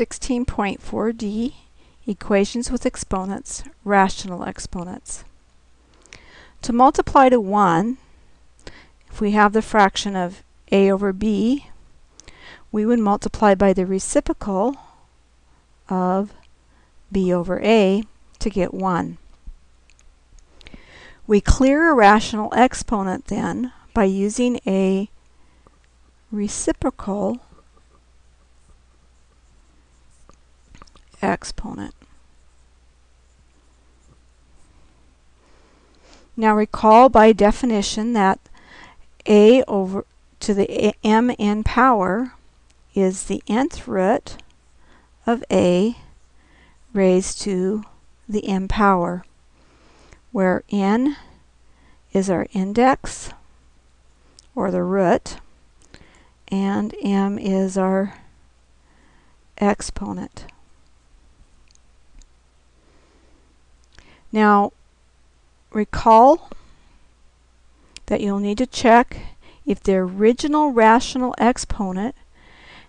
16.4d, equations with exponents, rational exponents. To multiply to 1, if we have the fraction of a over b, we would multiply by the reciprocal of b over a to get 1. We clear a rational exponent then by using a reciprocal exponent. Now recall by definition that a over to the m n power is the nth root of a raised to the m power, where n is our index, or the root, and m is our exponent. Now, recall that you'll need to check if the original rational exponent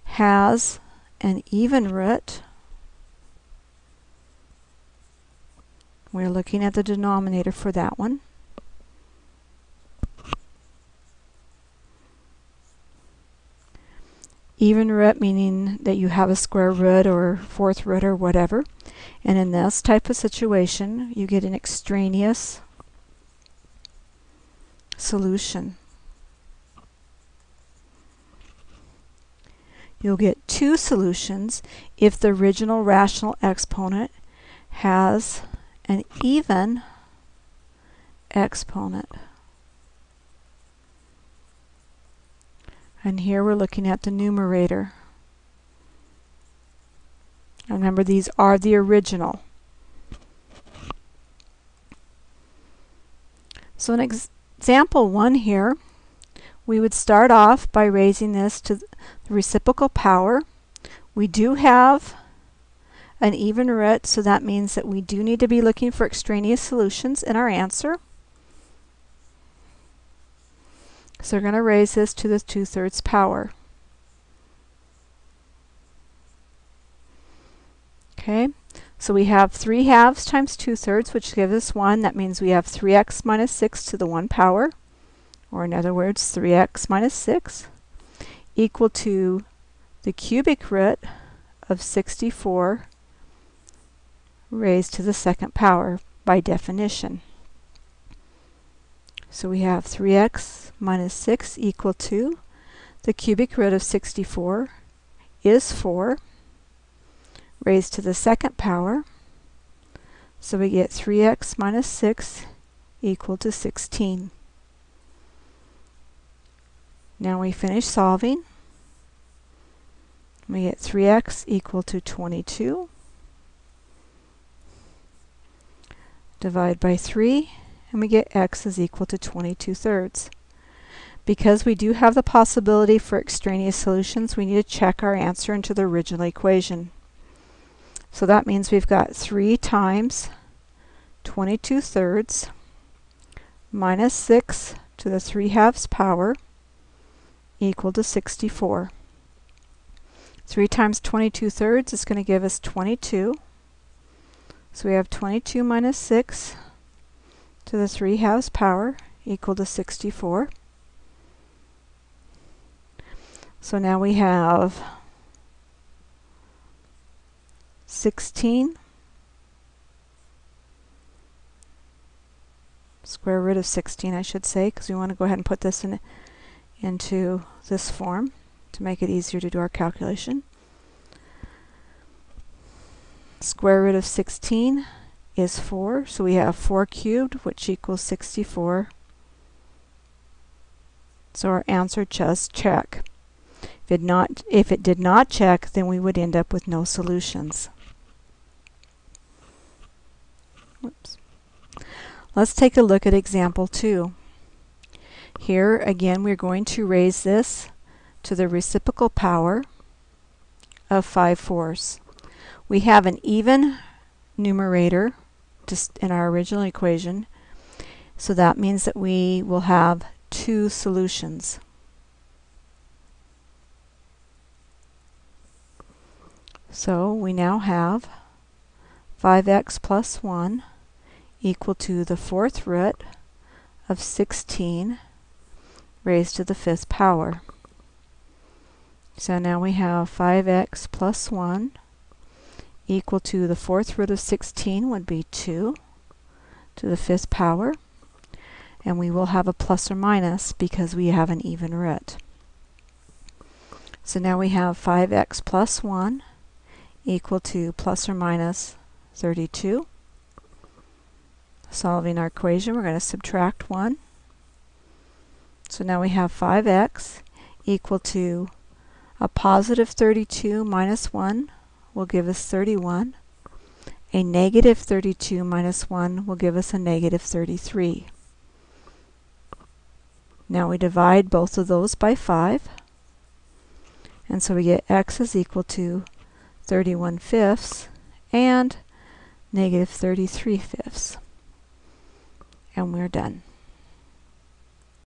has an even root. We're looking at the denominator for that one. Even root meaning that you have a square root or fourth root or whatever. And in this type of situation, you get an extraneous solution. You'll get two solutions if the original rational exponent has an even exponent. And here we're looking at the numerator. Remember, these are the original. So in ex example 1 here, we would start off by raising this to the reciprocal power. We do have an even root, so that means that we do need to be looking for extraneous solutions in our answer. So we're going to raise this to the 2 thirds power. Okay, so we have 3 halves times 2 thirds, which gives us 1. That means we have 3x minus 6 to the 1 power, or in other words, 3x minus 6, equal to the cubic root of 64 raised to the second power by definition. So we have 3x minus 6 equal to the cubic root of 64 is 4 raised to the second power. So we get 3x minus 6 equal to 16. Now we finish solving. We get 3x equal to 22. Divide by 3 and we get x is equal to 22 thirds. Because we do have the possibility for extraneous solutions, we need to check our answer into the original equation. So that means we've got 3 times 22 thirds minus 6 to the 3 halves power equal to 64. 3 times 22 thirds is going to give us 22. So we have 22 minus 6 to the 3 halves power equal to 64. So now we have 16 square root of 16 I should say because we want to go ahead and put this in into this form to make it easier to do our calculation. Square root of 16 is 4. So we have 4 cubed, which equals 64. So our answer just check. If it, not, if it did not check, then we would end up with no solutions. Whoops. Let's take a look at example 2. Here, again, we're going to raise this to the reciprocal power of 5 fourths. We have an even numerator just in our original equation. So that means that we will have two solutions. So we now have 5x plus 1 equal to the fourth root of 16 raised to the fifth power. So now we have 5x plus 1 equal to the fourth root of 16 would be 2 to the fifth power. And we will have a plus or minus because we have an even root. So now we have 5x plus 1 equal to plus or minus 32. Solving our equation, we're going to subtract 1. So now we have 5x equal to a positive 32 minus 1 will give us 31. A negative 32 minus 1 will give us a negative 33. Now we divide both of those by 5. And so we get x is equal to 31 fifths and negative 33 fifths. And we're done.